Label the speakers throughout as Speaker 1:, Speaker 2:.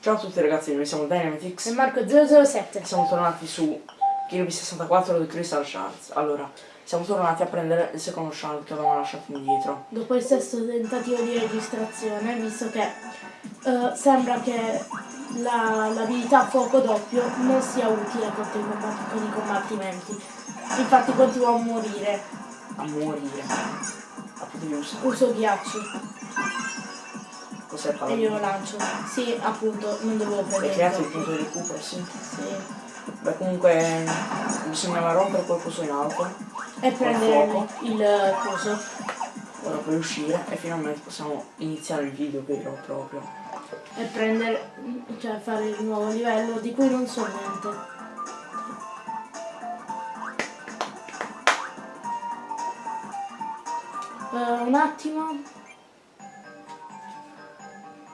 Speaker 1: Ciao a tutti ragazzi, noi siamo Dynamitix
Speaker 2: Marco 007.
Speaker 1: e siamo tornati su Kirby 64 di Crystal Shards. Allora, siamo tornati a prendere il secondo shard che avevamo lasciato indietro.
Speaker 2: Dopo il sesto tentativo di registrazione, visto che eh, sembra che la- l'abilità fuoco doppio non sia utile contro i combat- con i combattimenti. Infatti continuo a morire.
Speaker 1: A morire. A potevi usare.
Speaker 2: Uso ghiaccio
Speaker 1: Cos'è
Speaker 2: e
Speaker 1: paladino?
Speaker 2: glielo lancio. Sì, appunto, non dovevo
Speaker 1: Hai
Speaker 2: prendere.
Speaker 1: creato il punto di recupero, sì.
Speaker 2: Sì.
Speaker 1: Beh comunque bisognava rompere qualcosa in alto.
Speaker 2: E prendere il, coso.
Speaker 1: Ora puoi uscire e finalmente possiamo iniziare il video vero e proprio.
Speaker 2: E prendere, cioè fare il nuovo livello di cui non so niente. Eh, un attimo.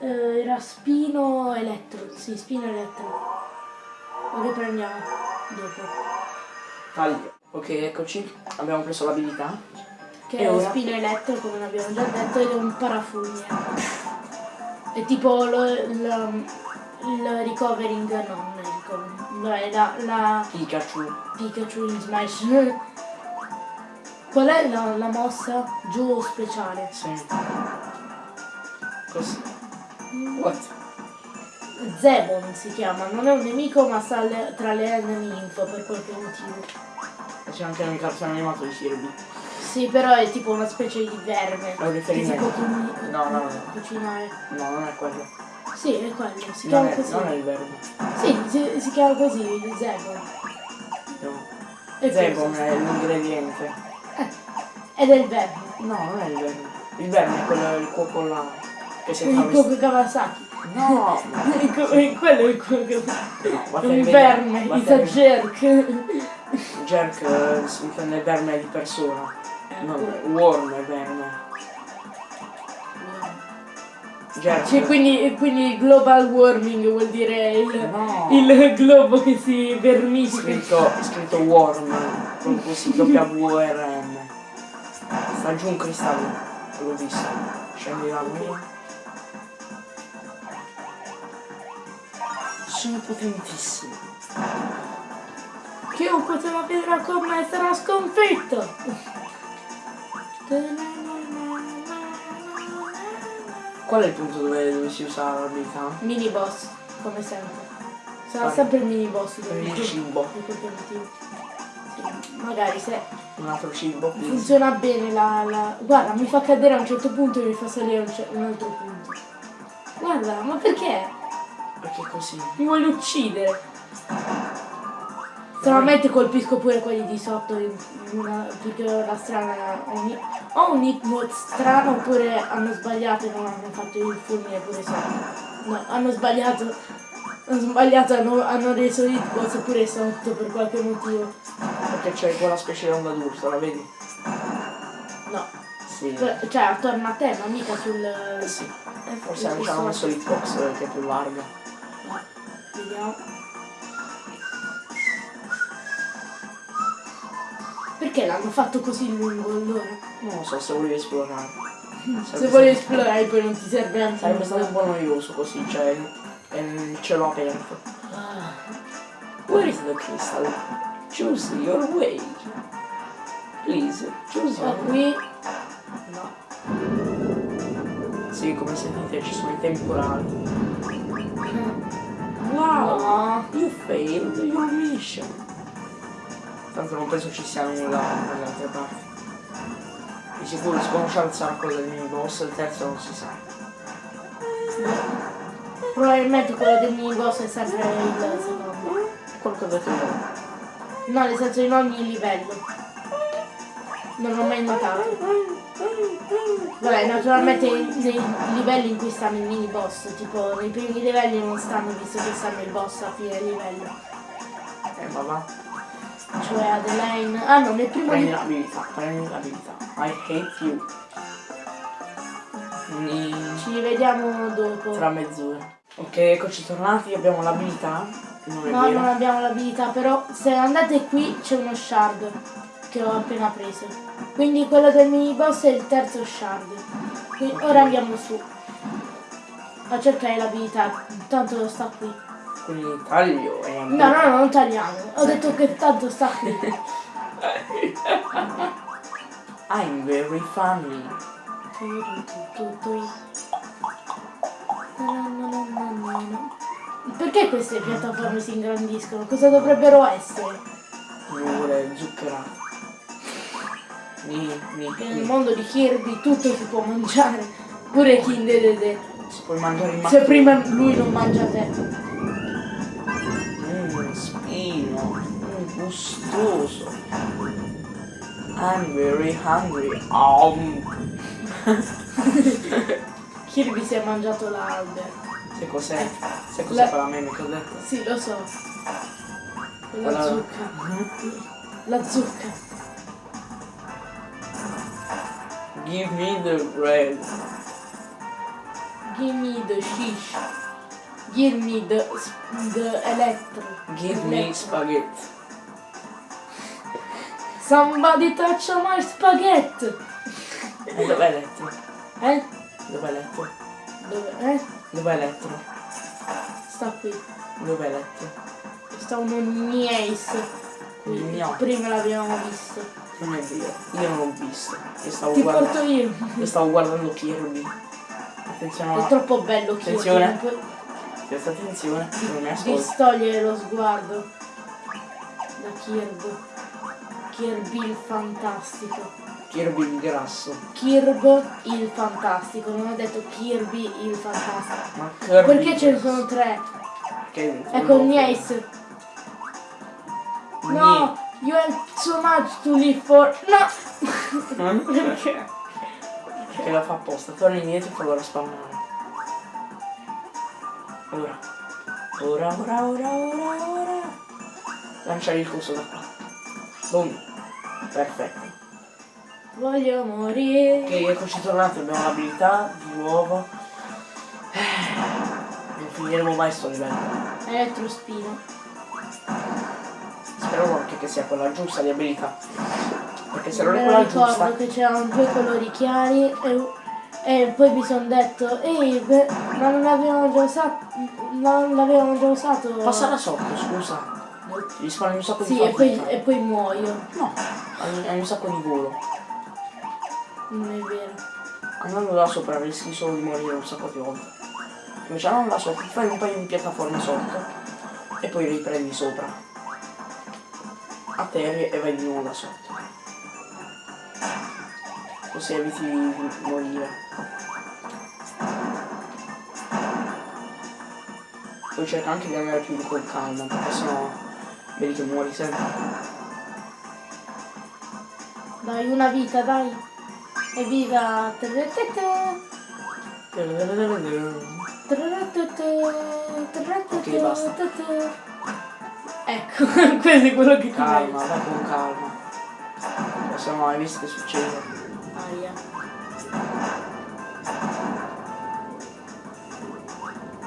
Speaker 2: Eh, era spino elettro, sì, spino elettro. Lo riprendiamo dopo.
Speaker 1: Taglio. Ok, eccoci. Abbiamo preso l'abilità.
Speaker 2: Che è
Speaker 1: ora?
Speaker 2: spino elettro, come abbiamo già detto, ed è un parafulmine. È tipo il, il recovering, no, non è recovering, no, è la, la
Speaker 1: Pikachu.
Speaker 2: Pikachu in Smash. Qual è la, la mossa? Giù speciale.
Speaker 1: Sì. Così. What?
Speaker 2: Zebon si chiama, non è un nemico ma sta tra le enemy info per qualche motivo.
Speaker 1: C'è anche nel cartone animato di Kirby.
Speaker 2: Sì, però è tipo una specie di verme.
Speaker 1: È un riferimento. No, no, no.
Speaker 2: cucinare.
Speaker 1: No, non è quello.
Speaker 2: Sì, è quello, si
Speaker 1: Non
Speaker 2: chiama
Speaker 1: è,
Speaker 2: così.
Speaker 1: non è il verbo.
Speaker 2: Sì, si, si chiama così, il Zebon.
Speaker 1: No.
Speaker 2: E
Speaker 1: Zebon è l'ingrediente.
Speaker 2: Eh, ed è il verme.
Speaker 1: No, non è il verbo. Il verbo è quello il cuoco là. Si è
Speaker 2: Il. Goku Kawasaki.
Speaker 1: No!
Speaker 2: Il- Quello è il Goku
Speaker 1: No, vattene
Speaker 2: un verme, it's a jerk.
Speaker 1: Jerk eh, si intende verme di persona. Non worm è verme.
Speaker 2: Cioè, quindi, quindi il global warming vuol dire il,
Speaker 1: No.
Speaker 2: il globo che si vermifica.
Speaker 1: scritto, scritto worm. Proprio così, W-R-M. Sta giù un cristallo. L'ho visto. Scendi da lui. Sono potentissimo.
Speaker 2: Chiunque se la vedrà con me sarà sconfitto.
Speaker 1: Qual è il punto dove, dove si usa l'abilità?
Speaker 2: Mini boss, come sempre. Sarà
Speaker 1: Vai.
Speaker 2: sempre il mini boss
Speaker 1: il cibo.
Speaker 2: Sì, magari se
Speaker 1: Un altro cibo,
Speaker 2: funziona bene la, la- Guarda, mi fa cadere a un certo punto e mi fa salire a un, un altro punto. Guarda, ma perché?
Speaker 1: Perché così?
Speaker 2: Mi voglio uccidere. Stranamente colpisco pure quelli di sotto una- perché ho la strana. ho un- hitbox strano oppure hanno sbagliato e non hanno fatto il fulmine pure sotto. No, hanno sbagliato. Hanno sbagliato, hanno, hanno reso hitbox pure sotto per qualche motivo.
Speaker 1: Perché c'è quella specie di onda d'urso, la vedi?
Speaker 2: No.
Speaker 1: Sì.
Speaker 2: Per- Cioè attorno a te, ma mica sul.
Speaker 1: Eh sì.
Speaker 2: eh,
Speaker 1: Forse hanno messo l'hitbox eh, che è più larga.
Speaker 2: Vediamo. Perché l'hanno fatto così lungo allora?
Speaker 1: Non lo so se volevi esplorare.
Speaker 2: Se vuoi esplorare poi non ti serve anche
Speaker 1: Sarebbe stato un po' noioso così, cioè è il cielo aperto.
Speaker 2: Ah,
Speaker 1: Where is the crystal? Choose your way. Please, choose your way.
Speaker 2: No.
Speaker 1: Sì, come sentite ci sono i temporali. Wow!
Speaker 2: No.
Speaker 1: You failed your mission. Tanto non penso ci sia nulla dalle altre parti. Di sicuro il secondo shard sarà quello del mini boss, il terzo non si sa.
Speaker 2: Probabilmente quello del mini boss è sempre il secondo.
Speaker 1: Quello che ho detto.
Speaker 2: No, nel senso in ogni livello. Non l'ho mai notato. Vabbè, naturalmente nei livelli in cui stanno i mini boss, tipo nei primi livelli non stanno visto che stanno il boss a fine livello.
Speaker 1: Eh ma va.
Speaker 2: Cioè Adeline. Ah no, nel primo
Speaker 1: Prendi l'abilità, prendi l'abilità. I hate you. Ni-
Speaker 2: Ci rivediamo dopo.
Speaker 1: Tra mezz'ora. Ok, eccoci tornati, abbiamo l'abilità.
Speaker 2: No,
Speaker 1: vero.
Speaker 2: non abbiamo l'abilità, però se andate qui c'è uno shard che ho appena preso. Quindi quello del mini boss è il terzo shard. Quindi ora andiamo su a cercare l'abilità, tanto sta qui.
Speaker 1: Quindi taglio e andiamo.
Speaker 2: No, no, no, non tagliamo. Ho detto che tanto sta qui.
Speaker 1: I'm very funny.
Speaker 2: Perché queste piattaforme si ingrandiscono? Cosa dovrebbero essere?
Speaker 1: Pure zuccherate.
Speaker 2: Nel mondo di Kirby tutto si può mangiare, pure Kinder Dede.
Speaker 1: Si può mangiare il
Speaker 2: Se prima lui non mangia te.
Speaker 1: Mmm, spino. Mm, gustoso. I'm very hungry. Um.
Speaker 2: Kirby si è mangiato l'albero.
Speaker 1: Se cos'è? Se cos'è
Speaker 2: la...
Speaker 1: per la meme che ho detto?
Speaker 2: Sì, lo so. La
Speaker 1: allora...
Speaker 2: zucca. Mm-hmm. La zucca.
Speaker 1: Give me the bread.
Speaker 2: Give me the shish. Give me the, the electro.
Speaker 1: Give
Speaker 2: electro.
Speaker 1: me spaghetti.
Speaker 2: Somebody touch my spaghetti.
Speaker 1: Eh, dov'è elettro?
Speaker 2: Eh?
Speaker 1: Dov'è elettro?
Speaker 2: Dove, eh?
Speaker 1: Dov'è elettro?
Speaker 2: Sta qui.
Speaker 1: Dov'è elettro?
Speaker 2: Sta un
Speaker 1: nice.
Speaker 2: Prima l'abbiamo visto.
Speaker 1: Non è vero, io non l'ho visto. E stavo
Speaker 2: Ti
Speaker 1: guardando.
Speaker 2: io.
Speaker 1: Io stavo guardando Kirby. Attenzione.
Speaker 2: È troppo bello Kirby.
Speaker 1: Attenzione. Questa attenzione, non mi ascolta.
Speaker 2: Distogliere lo sguardo da Kirby. Kirby il fantastico.
Speaker 1: Kirby il grasso.
Speaker 2: Kirby il fantastico, non ho detto Kirby il fantastico.
Speaker 1: Ma Kirby
Speaker 2: Perché ce ne sono tre?
Speaker 1: Che
Speaker 2: ecco, Nice. No! You have so much to live for. No! Mm? Perché?
Speaker 1: Perché la fa apposta. Torna indietro e prova a spawnare. Ora. Ora, ora, ora, ora, ora. Lanciare il coso da qua. Boom. Perfetto.
Speaker 2: Voglio morire.
Speaker 1: Ok, eccoci tornati. Abbiamo l'abilità di nuovo. Eh, non finiremo mai sto livello.
Speaker 2: Elettrospino
Speaker 1: che sia quella giusta di abilità. Perché se non è quella
Speaker 2: ricordo
Speaker 1: giusta...
Speaker 2: che c'erano due colori chiari e, e poi mi sono detto, ehi, ma non l'avevano già usato... Non l'avevano già usato...
Speaker 1: Passa da sotto, scusa. Gli Risparmi un sacco sì, di fatica.
Speaker 2: Sì, e, e poi muoio.
Speaker 1: No, hai, un sacco di volo.
Speaker 2: Non è vero.
Speaker 1: Andando da sopra rischi solo di morire un sacco di volo. Invece non da sopra, fai un paio di piattaforme sotto e poi riprendi sopra a atterri e vai di nuovo da sotto. Così eviti di morire. Poi cerca anche di andare più di quel calmo perché sennò vedi che muori sempre.
Speaker 2: Dai una vita dai. Evviva Ok, basta. Ecco, questo è quello che ti
Speaker 1: Calma, vai con calma. Se non hai visto che succede.
Speaker 2: Aia.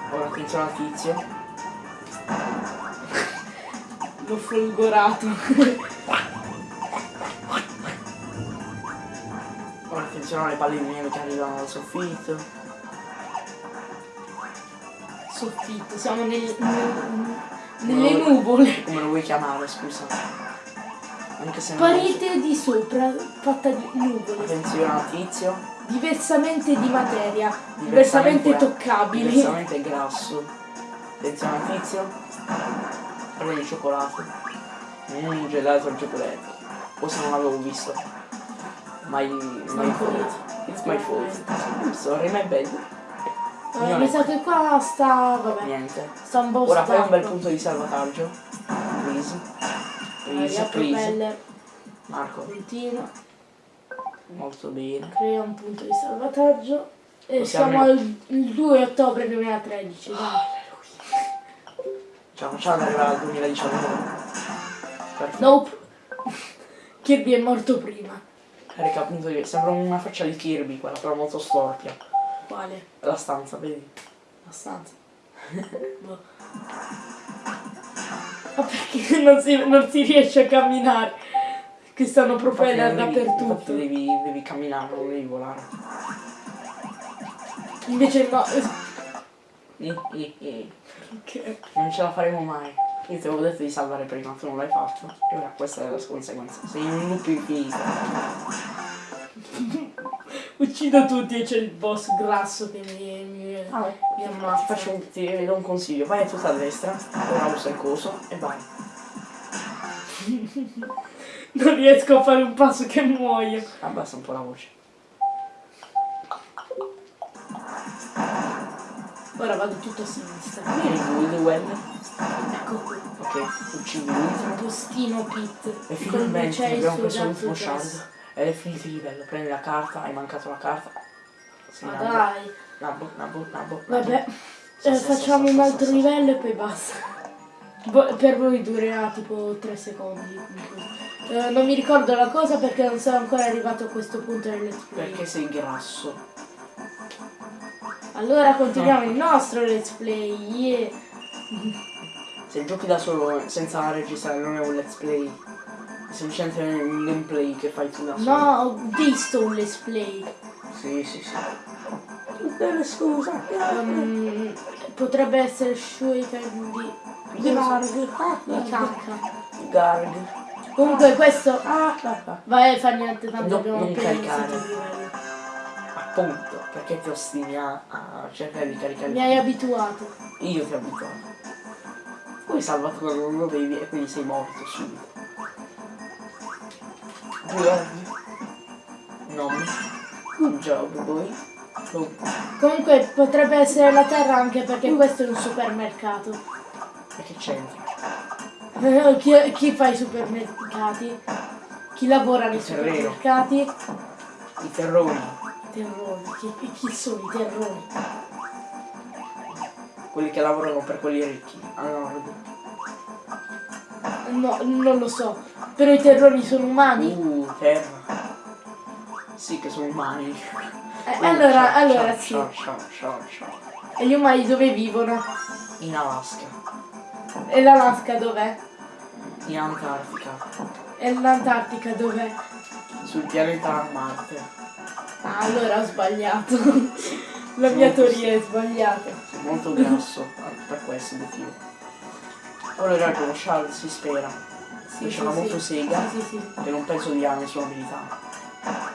Speaker 1: Ora attenzione al tizio.
Speaker 2: L'ho folgorato.
Speaker 1: Ora attenzione alle palline che arrivano dal soffitto.
Speaker 2: Soffitto, siamo nel- nel- nelle nuvole.
Speaker 1: Come lo vuoi chiamare, scusa? Anche se non
Speaker 2: Parete di sopra, fatta di nuvole.
Speaker 1: Attenzione al tizio.
Speaker 2: Diversamente di materia, diversamente toccabile.
Speaker 1: Diversamente grasso. Attenzione al tizio. Parla di cioccolato. Mmm, gelato al cioccolato. Questo non l'avevo visto. Mai. mai
Speaker 2: Manco io.
Speaker 1: It's my fault. I'm sorry, my bad.
Speaker 2: Eh, mi sa che qua sta. vabbè.
Speaker 1: Niente.
Speaker 2: Sta un po'
Speaker 1: Ora fai un bel punto di salvataggio. Please. Please, please. Marco,
Speaker 2: continua,
Speaker 1: molto bene.
Speaker 2: crea un punto di salvataggio. E
Speaker 1: Possiamo-
Speaker 2: siamo al il 2 ottobre 2013, dai.
Speaker 1: Ciao, facciamo arrivare al 2019. Perfetto.
Speaker 2: Nope. Kirby è morto prima.
Speaker 1: Carica appunto. Sembra una faccia di Kirby quella, però molto storpia.
Speaker 2: Quale?
Speaker 1: La stanza, vedi?
Speaker 2: Abbastanza. Boh. Ma perché non si, non si riesce a camminare? Che stanno propeller dappertutto.
Speaker 1: Devi, devi camminare, non devi volare.
Speaker 2: Invece no.
Speaker 1: Ni, ni.
Speaker 2: Che-
Speaker 1: Non ce la faremo mai. Io ti avevo detto di salvare prima, tu non l'hai fatto. E ora questa è la conseguenza. Sei in un loop infinito.
Speaker 2: Uccido tutti e c'è il boss grasso che mi, mi,
Speaker 1: Vabbè.
Speaker 2: mi
Speaker 1: Ti
Speaker 2: ammazza.
Speaker 1: faccio un, ti do un consiglio, vai a tutta a destra, ora usa il coso e vai.
Speaker 2: Non riesco a fare un passo che muoio.
Speaker 1: Abbassa un po' la voce.
Speaker 2: Ora vado tutto a sinistra.
Speaker 1: Vieni il well.
Speaker 2: Ecco qui.
Speaker 1: Ok, uccidi l'ultimo.
Speaker 2: Postino Pit.
Speaker 1: E finalmente abbiamo preso l'ultimo shard. Ed è finito il livello. Prendi la carta, hai mancato la carta. Sì,
Speaker 2: Ma
Speaker 1: nabbo,
Speaker 2: dai.
Speaker 1: nabbo, nabbo, nabbo.
Speaker 2: Vabbè.
Speaker 1: Sa,
Speaker 2: Eh,
Speaker 1: sa,
Speaker 2: facciamo
Speaker 1: sa,
Speaker 2: un altro livello e poi basta. Bo- per voi durerà tipo 3 secondi. Eh, non mi ricordo la cosa perché non sono ancora arrivato a questo punto del let's play.
Speaker 1: Perché sei grasso.
Speaker 2: Allora continuiamo il nostro let's play. Yeah.
Speaker 1: Se giochi da solo senza registrare non è un let's play. Semplicemente un gameplay che fai tu da solo.
Speaker 2: No, ho visto un let's play.
Speaker 1: Sì, sì, sì. Bene, scusa.
Speaker 2: Um, potrebbe essere Shui Candy di
Speaker 1: Garg.
Speaker 2: cacca.
Speaker 1: Garg.
Speaker 2: Comunque questo.
Speaker 1: Ah, ah, ah.
Speaker 2: Vai, fa niente, tanto
Speaker 1: No,
Speaker 2: abbiamo
Speaker 1: non
Speaker 2: appena
Speaker 1: caricare. Appunto, perché ti ostini a, a cercare di caricare
Speaker 2: Mi hai abituato.
Speaker 1: Io ti ho abituato. Poi salvato quando non lo devi e quindi sei morto subito. Good. Nom. Good job, boy. Good.
Speaker 2: Comunque potrebbe essere la terra anche perché questo è un supermercato.
Speaker 1: E che c'entra?
Speaker 2: Eh, Chi, chi fa i supermercati? Chi lavora nei supermercati?
Speaker 1: I terroni.
Speaker 2: I terroni. Chi, chi sono i terroni?
Speaker 1: Quelli che lavorano per quelli ricchi. A nord.
Speaker 2: No, non lo so. Però i terroni sono umani.
Speaker 1: Uh, terra. Sì, che sono umani.
Speaker 2: Eh, allora,
Speaker 1: ciao,
Speaker 2: allora
Speaker 1: ciao,
Speaker 2: sì.
Speaker 1: Ciao.
Speaker 2: E gli umani dove vivono?
Speaker 1: In Alaska.
Speaker 2: E l'Alaska dov'è?
Speaker 1: In Antartica.
Speaker 2: E l'Antartica dov'è?
Speaker 1: Sul pianeta Marte.
Speaker 2: Ah, allora ho sbagliato. La mia teoria è sbagliata.
Speaker 1: Molto grasso per questo motivo. Ora ragione, lo Shard si spera.
Speaker 2: Sì,
Speaker 1: Dice
Speaker 2: sì,
Speaker 1: una
Speaker 2: sì.
Speaker 1: motosega
Speaker 2: Sì, sì, sì.
Speaker 1: che non penso dia nessuna abilità.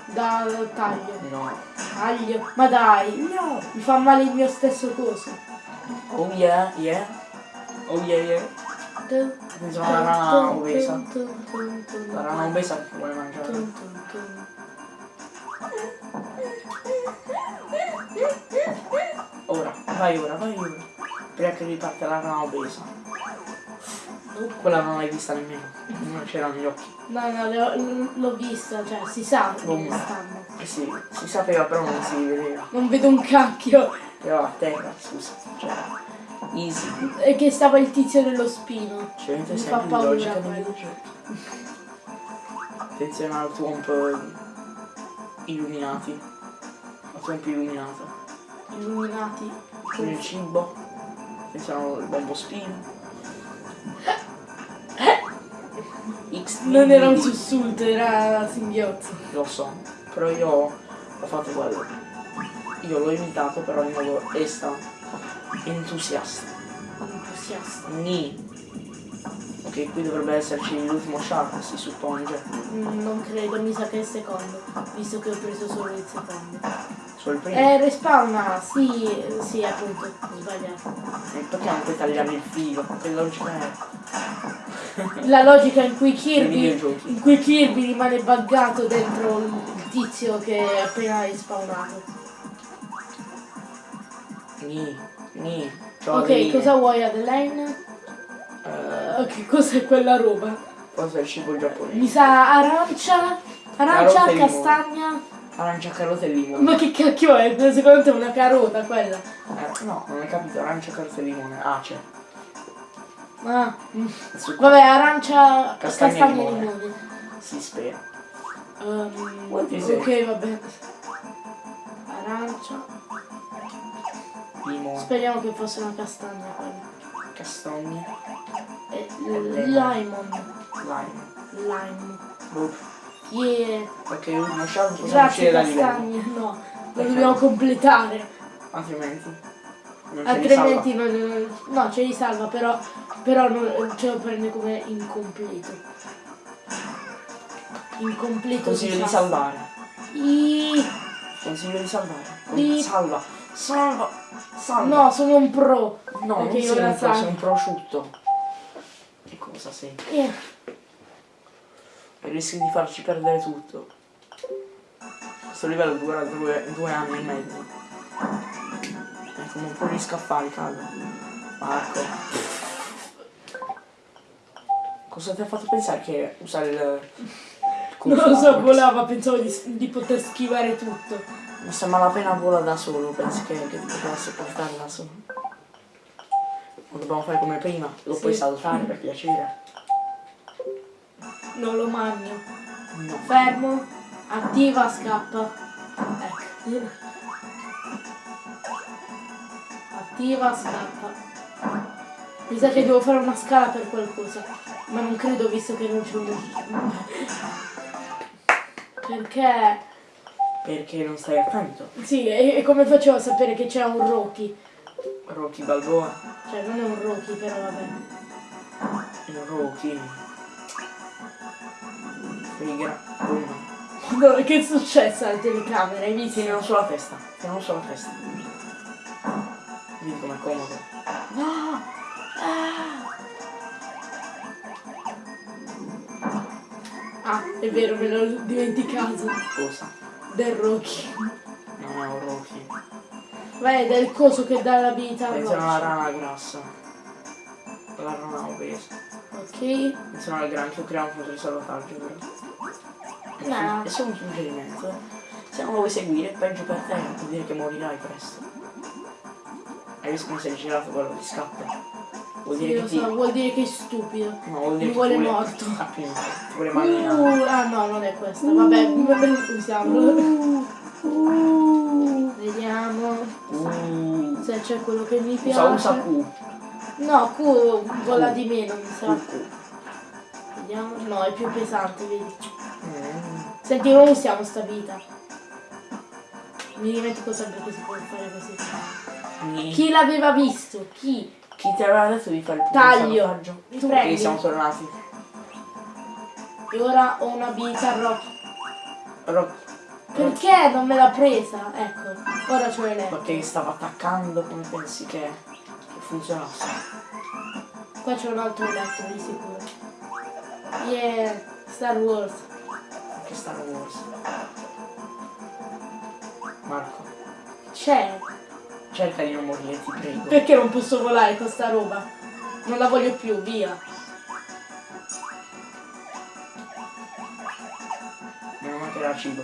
Speaker 2: Da taglio.
Speaker 1: No.
Speaker 2: Taglio. Ma dai.
Speaker 1: No.
Speaker 2: Mi fa male il mio stesso coso.
Speaker 1: Oh yeah, yeah. Oh yeah, yeah. Attenzione alla rana obesa. La rana obesa che vuole mangiare. Ora, vai ora, vai ora. Prima che riparte la rana obesa. Quella non l'hai vista nemmeno. Non c'era negli occhi.
Speaker 2: No, no, l'ho, vista, cioè si sa
Speaker 1: Oh.
Speaker 2: stanno.
Speaker 1: Eh sì, si sapeva però non si vedeva.
Speaker 2: Non vedo un cacchio.
Speaker 1: Era a terra, scusa. Cioè, easy.
Speaker 2: E che stava il tizio dello spino.
Speaker 1: Cioè,
Speaker 2: Mi fa paura
Speaker 1: logica. Attenzione al tuomp illuminati. Al tuomp illuminato.
Speaker 2: Illuminati.
Speaker 1: Con il cibo. Attenzione al bombo spino.
Speaker 2: Non era un sussulto, era singhiozzo.
Speaker 1: Lo so, però io ho fatto quello. Io l'ho imitato però in modo esta entusiasta.
Speaker 2: Entusiasta.
Speaker 1: Ni. Ok, qui dovrebbe esserci l'ultimo shark, si suppone.
Speaker 2: Mm, Non credo, mi sa che è il secondo, visto che ho preso solo il secondo.
Speaker 1: Solo il primo.
Speaker 2: Eh, respawna, sì, sì, appunto, sbagliato.
Speaker 1: E perché non puoi tagliarmi il filo? Che logica è?
Speaker 2: La logica in cui Kirby, in cui Kirby rimane buggato dentro il tizio che è appena respawnato.
Speaker 1: Ni. Ni.
Speaker 2: Ok, cosa vuoi Adeline?
Speaker 1: Eh,
Speaker 2: Eh, che cos'è quella roba?
Speaker 1: cosa è il cibo giapponese?
Speaker 2: Mi sa arancia, arancia, castagna.
Speaker 1: Arancia, carota e limone.
Speaker 2: Ma che cacchio è? Secondo te è una carota quella?
Speaker 1: Eh, no, non hai capito, arancia, carota e limone. Ah, c'è.
Speaker 2: Ah, mm. Vabbè, arancia,
Speaker 1: Castagna
Speaker 2: castagna,
Speaker 1: e
Speaker 2: e
Speaker 1: limone.
Speaker 2: limone.
Speaker 1: Si spera.
Speaker 2: Um, ok, vabbè. Arancia.
Speaker 1: Limone.
Speaker 2: Speriamo che fosse una castagna quella.
Speaker 1: Castagne.
Speaker 2: E
Speaker 1: lemon.
Speaker 2: lemon.
Speaker 1: Lime.
Speaker 2: Lime.
Speaker 1: Boh.
Speaker 2: Yeah.
Speaker 1: Ok, uno shark possiamo uscire da livello.
Speaker 2: No, lo
Speaker 1: Perché?
Speaker 2: dobbiamo completare.
Speaker 1: Altrimenti.
Speaker 2: Altrimenti non, no, ce li salva, però, però non- ce lo prende come incompleto. Incompleto
Speaker 1: Consiglio di salvare.
Speaker 2: I-
Speaker 1: Consiglio di salvare.
Speaker 2: Di-
Speaker 1: Salva. Salva. Salva.
Speaker 2: No, sono un pro.
Speaker 1: No, non
Speaker 2: Perché
Speaker 1: sei un pro, sei un prosciutto. Che cosa sei? E rischi di farci perdere tutto. Questo livello dura due, due anni e mezzo. E come un po' di scaffali, cago. Marco. Cosa ti ha fatto pensare che usare il...
Speaker 2: non lo so, volava, pensavo di, di poter schivare tutto.
Speaker 1: Ma se malapena vola da solo, pensi che, che ti potesse portare da solo? Lo dobbiamo fare come prima, lo
Speaker 2: Sì.
Speaker 1: puoi saltare per piacere.
Speaker 2: Non lo magno.
Speaker 1: No.
Speaker 2: Fermo, attiva, scappa. Ecco. Attiva, scappa. Mi sa che devo fare una scala per qualcosa. Ma non credo visto che non c'è uno. Perché?
Speaker 1: Perché non stai attento?
Speaker 2: Sì, e, e come facevo a sapere che c'è un Rocky?
Speaker 1: Rocky Balboa,
Speaker 2: Cioè non è un Rocky però vabbè.
Speaker 1: il Rocky. Figa. Boom.
Speaker 2: Che è successo alla telecamera? Hai visto?
Speaker 1: Tienilo sulla testa, tienilo sulla testa. Vedi com'è comodo.
Speaker 2: No! Ah, è vero, me l'ho dimenticato.
Speaker 1: Cosa?
Speaker 2: Del Rocky.
Speaker 1: Non è un Rocky.
Speaker 2: È del coso che dà l'abilità
Speaker 1: Pensa a una
Speaker 2: rossa.
Speaker 1: rana grassa. La rana obesa.
Speaker 2: Ok.
Speaker 1: Pensa al granchio crea un di salvataggio, però.
Speaker 2: No.
Speaker 1: E solo un suggerimento. Se non lo vuoi seguire, peggio per te, vuol dire che morirai presto. Hai visto come sei girato quello di scappa? Vuol
Speaker 2: Sì,
Speaker 1: dire
Speaker 2: lo
Speaker 1: che ti.
Speaker 2: so, vuol dire che è stupido.
Speaker 1: No, vuol dire
Speaker 2: Mi
Speaker 1: che
Speaker 2: vuole morto.
Speaker 1: Appunto, ti vuole malmenare.
Speaker 2: Uh, ah no, non è questa. Vabbè, usiamolo. Vediamo
Speaker 1: Uh,
Speaker 2: se c'è quello che mi
Speaker 1: usa,
Speaker 2: piace.
Speaker 1: usa Q.
Speaker 2: No, Q vola di meno, mi sa.
Speaker 1: Q.
Speaker 2: Vediamo. No, è più pesante, vedi. Senti, non usiamo sta vita. Mi dimentico sempre che si può fare così. Chi l'aveva visto? Chi?
Speaker 1: Chi ti aveva detto di fare il
Speaker 2: Taglio. Tu prendi.
Speaker 1: siamo tornati.
Speaker 2: E ora ho un'abilità rock.
Speaker 1: Ro-
Speaker 2: Perché non me l'ha presa? Ecco, ora ce l'ho letto.
Speaker 1: Perché stava attaccando come pensi che, che funzionasse?
Speaker 2: Qua c'è un altro letto di sicuro. Yeah, Star Wars.
Speaker 1: Che Star Wars. Marco,
Speaker 2: C'è.
Speaker 1: cerca di non morire, ti prego.
Speaker 2: Perché non posso volare con sta roba? Non la voglio più, via.
Speaker 1: Non mancherà cibo.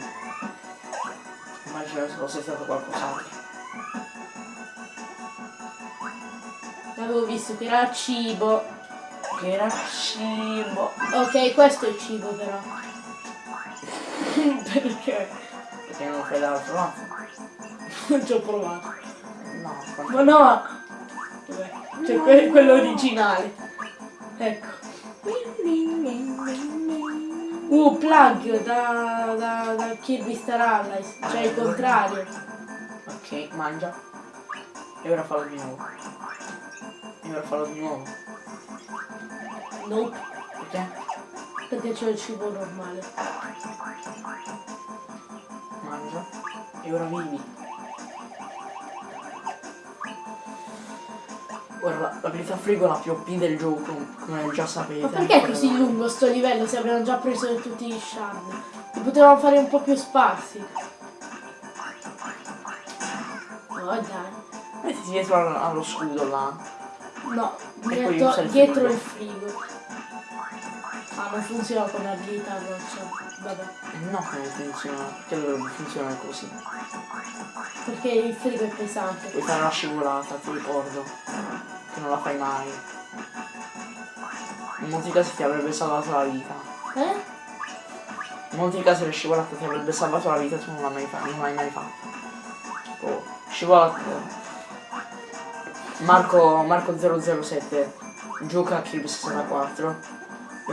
Speaker 1: Immagino se fosse stato qualcos'altro.
Speaker 2: L'avevo visto che era cibo.
Speaker 1: Che era cibo.
Speaker 2: Ok, questo è il cibo però. Perché?
Speaker 1: Perché non fai dall'altro lato?
Speaker 2: Non ci ho provato.
Speaker 1: No,
Speaker 2: Ma no! Vabbè, c'è que- quello originale. Ecco. Uh, plug da, da, da Kirby Star Allies. Cioè il contrario.
Speaker 1: Ok, mangia. E ora fallo di nuovo. E ora fallo di nuovo.
Speaker 2: Nope.
Speaker 1: Perché?
Speaker 2: Perché c'è il cibo normale.
Speaker 1: Mangia. E ora vivi. Ora la- l'abilità frigo è la più OP del gioco, come già sapete.
Speaker 2: Ma perché è così lungo sto livello se abbiamo già preso tutti gli shard? Li potevamo fare un po' più sparsi. Oh dai.
Speaker 1: Mettiti dietro al- allo scudo là.
Speaker 2: No, dietro
Speaker 1: frigo.
Speaker 2: il frigo. Ah, non funziona come abilità roccia. Vabbè.
Speaker 1: No, che non funziona. Che dovrebbe funzionare così.
Speaker 2: Perché il frigo è pesante.
Speaker 1: Puoi fare una scivolata, ti ricordo. Che non la fai mai. In molti casi ti avrebbe salvato la vita.
Speaker 2: Eh?
Speaker 1: In molti casi la scivolata ti avrebbe salvato la vita tu non l'hai mai, fa- non l'hai mai fatto. Oh, scivolata. Marco, Marco 007 gioca a Kirby 64.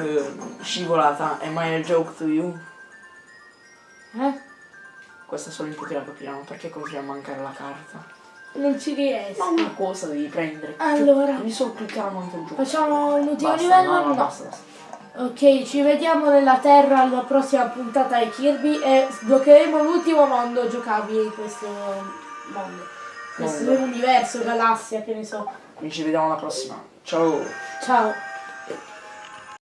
Speaker 1: Eh, scivolata, am I a joke to you?
Speaker 2: Eh?
Speaker 1: Questa solo in pochi la capiranno, perché continua a mancare la carta?
Speaker 2: Non ci
Speaker 1: Ma
Speaker 2: riesco.
Speaker 1: una cosa devi prendere.
Speaker 2: Allora,
Speaker 1: Devi solo cliccare molto giù.
Speaker 2: facciamo un ultimo
Speaker 1: Basta,
Speaker 2: livello?
Speaker 1: no, no,
Speaker 2: No.
Speaker 1: basta, basta.
Speaker 2: Ok, ci vediamo nella Terra alla prossima puntata di Kirby e sbloccheremo l'ultimo mondo giocabile in questo mondo. Questo
Speaker 1: Mondo.
Speaker 2: universo, galassia, che ne so.
Speaker 1: Quindi ci vediamo alla prossima. Ciao.
Speaker 2: Ciao.